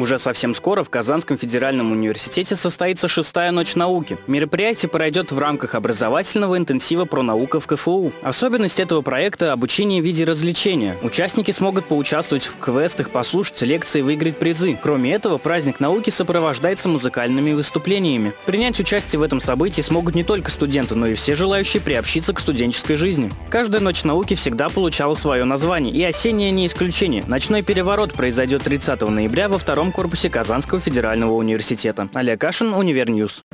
Уже совсем скоро в Казанском федеральном университете состоится шестая ночь науки. Мероприятие пройдет в рамках образовательного интенсива про наука в КФУ. Особенность этого проекта – обучение в виде развлечения. Участники смогут поучаствовать в квестах, послушать лекции, выиграть призы. Кроме этого, праздник науки сопровождается музыкальными выступлениями. Принять участие в этом событии смогут не только студенты, но и все желающие приобщиться к студенческой жизни. Каждая ночь науки всегда получала свое название, и осенняя не исключение. Ночной переворот произойдет 30 ноября во втором корпусе Казанского федерального университета. Олег Кашин, Univer News.